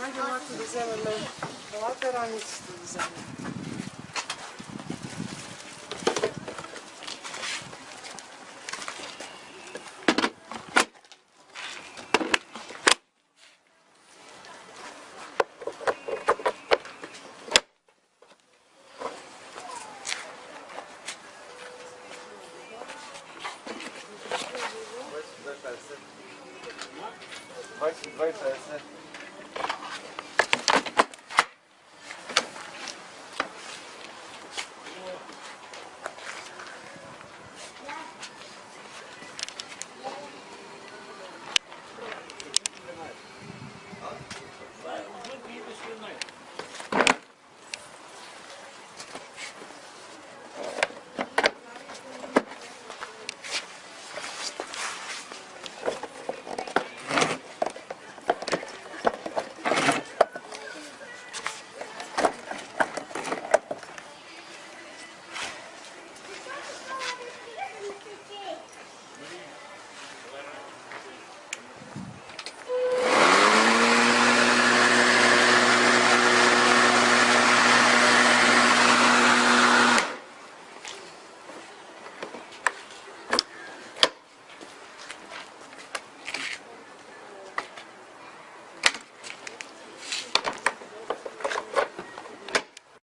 Najdzie Marku wezmemy later, a nic tu wezmemy. Двадцять два